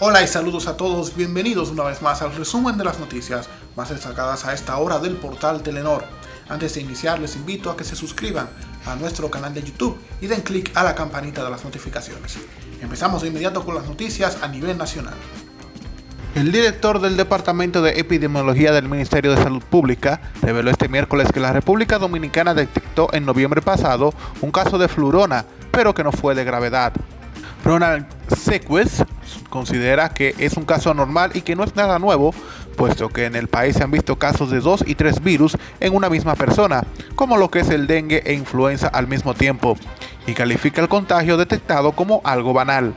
Hola y saludos a todos, bienvenidos una vez más al resumen de las noticias más destacadas a esta hora del portal Telenor. Antes de iniciar les invito a que se suscriban a nuestro canal de YouTube y den clic a la campanita de las notificaciones. Empezamos de inmediato con las noticias a nivel nacional. El director del Departamento de Epidemiología del Ministerio de Salud Pública reveló este miércoles que la República Dominicana detectó en noviembre pasado un caso de flurona, pero que no fue de gravedad. Ronald Sequez considera que es un caso anormal y que no es nada nuevo, puesto que en el país se han visto casos de dos y tres virus en una misma persona, como lo que es el dengue e influenza al mismo tiempo, y califica el contagio detectado como algo banal.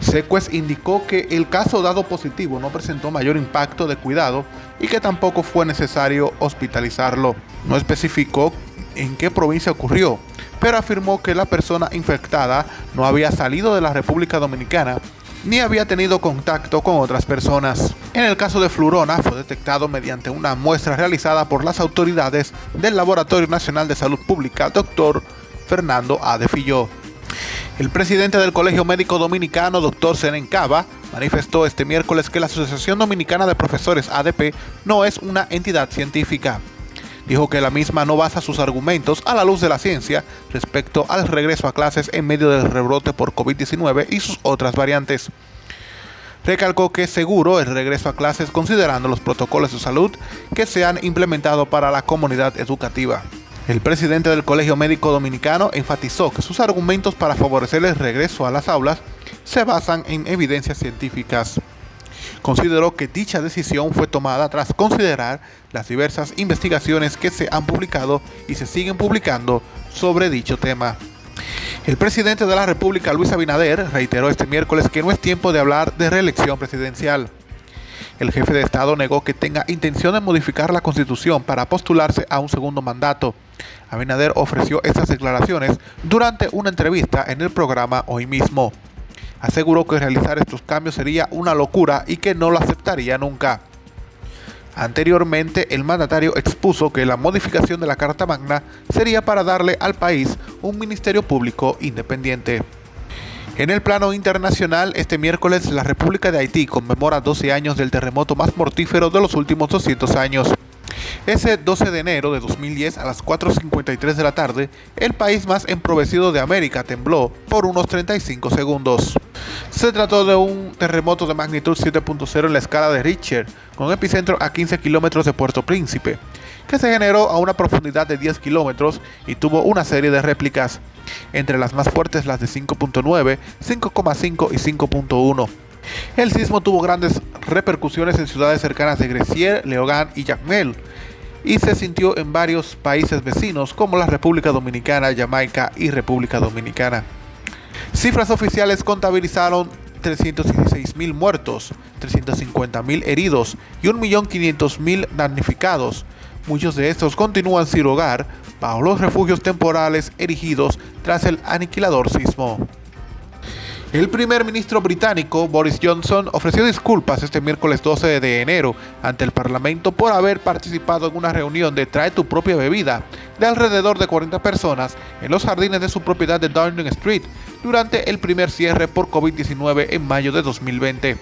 Sequez indicó que el caso dado positivo no presentó mayor impacto de cuidado y que tampoco fue necesario hospitalizarlo. No especificó en qué provincia ocurrió, pero afirmó que la persona infectada no había salido de la República Dominicana ni había tenido contacto con otras personas. En el caso de Flurona fue detectado mediante una muestra realizada por las autoridades del Laboratorio Nacional de Salud Pública, doctor Fernando A. El presidente del Colegio Médico Dominicano, doctor Senen Cava, manifestó este miércoles que la Asociación Dominicana de Profesores ADP no es una entidad científica dijo que la misma no basa sus argumentos a la luz de la ciencia respecto al regreso a clases en medio del rebrote por COVID-19 y sus otras variantes. Recalcó que es seguro el regreso a clases considerando los protocolos de salud que se han implementado para la comunidad educativa. El presidente del Colegio Médico Dominicano enfatizó que sus argumentos para favorecer el regreso a las aulas se basan en evidencias científicas consideró que dicha decisión fue tomada tras considerar las diversas investigaciones que se han publicado y se siguen publicando sobre dicho tema. El presidente de la República, Luis Abinader, reiteró este miércoles que no es tiempo de hablar de reelección presidencial. El jefe de Estado negó que tenga intención de modificar la constitución para postularse a un segundo mandato. Abinader ofreció estas declaraciones durante una entrevista en el programa hoy mismo aseguró que realizar estos cambios sería una locura y que no lo aceptaría nunca. Anteriormente, el mandatario expuso que la modificación de la Carta Magna sería para darle al país un ministerio público independiente. En el plano internacional, este miércoles la República de Haití conmemora 12 años del terremoto más mortífero de los últimos 200 años. Ese 12 de enero de 2010 a las 4.53 de la tarde, el país más emprovecido de América tembló por unos 35 segundos. Se trató de un terremoto de magnitud 7.0 en la escala de Richter, con epicentro a 15 kilómetros de Puerto Príncipe, que se generó a una profundidad de 10 kilómetros y tuvo una serie de réplicas, entre las más fuertes las de 5.9, 5.5 y 5.1. El sismo tuvo grandes repercusiones en ciudades cercanas de Grecier, Leogán y Jacmel, y se sintió en varios países vecinos como la República Dominicana, Jamaica y República Dominicana. Cifras oficiales contabilizaron 316.000 muertos, 350.000 heridos y 1.500.000 damnificados. Muchos de estos continúan sin hogar bajo los refugios temporales erigidos tras el aniquilador sismo. El primer ministro británico Boris Johnson ofreció disculpas este miércoles 12 de enero ante el Parlamento por haber participado en una reunión de Trae tu propia bebida de alrededor de 40 personas en los jardines de su propiedad de Downing Street durante el primer cierre por COVID-19 en mayo de 2020.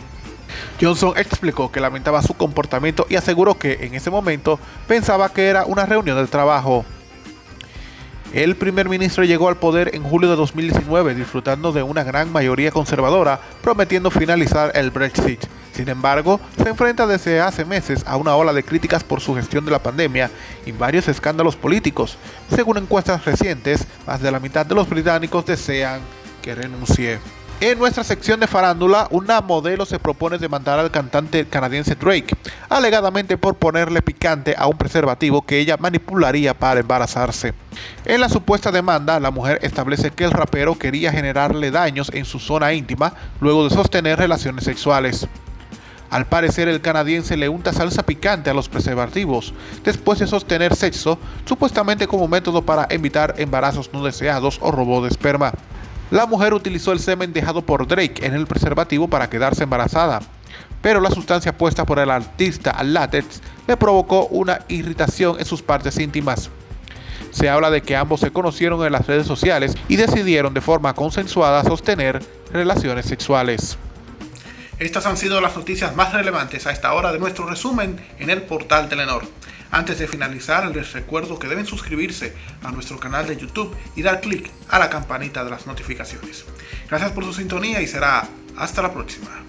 Johnson explicó que lamentaba su comportamiento y aseguró que en ese momento pensaba que era una reunión de trabajo. El primer ministro llegó al poder en julio de 2019 disfrutando de una gran mayoría conservadora, prometiendo finalizar el Brexit. Sin embargo, se enfrenta desde hace meses a una ola de críticas por su gestión de la pandemia y varios escándalos políticos. Según encuestas recientes, más de la mitad de los británicos desean que renuncie. En nuestra sección de farándula, una modelo se propone demandar al cantante canadiense Drake, alegadamente por ponerle picante a un preservativo que ella manipularía para embarazarse. En la supuesta demanda, la mujer establece que el rapero quería generarle daños en su zona íntima luego de sostener relaciones sexuales. Al parecer, el canadiense le unta salsa picante a los preservativos después de sostener sexo, supuestamente como método para evitar embarazos no deseados o robo de esperma. La mujer utilizó el semen dejado por Drake en el preservativo para quedarse embarazada, pero la sustancia puesta por el artista al látex le provocó una irritación en sus partes íntimas. Se habla de que ambos se conocieron en las redes sociales y decidieron de forma consensuada sostener relaciones sexuales. Estas han sido las noticias más relevantes a esta hora de nuestro resumen en el portal Telenor. Antes de finalizar, les recuerdo que deben suscribirse a nuestro canal de YouTube y dar clic a la campanita de las notificaciones. Gracias por su sintonía y será hasta la próxima.